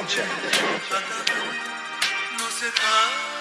Sound check. no se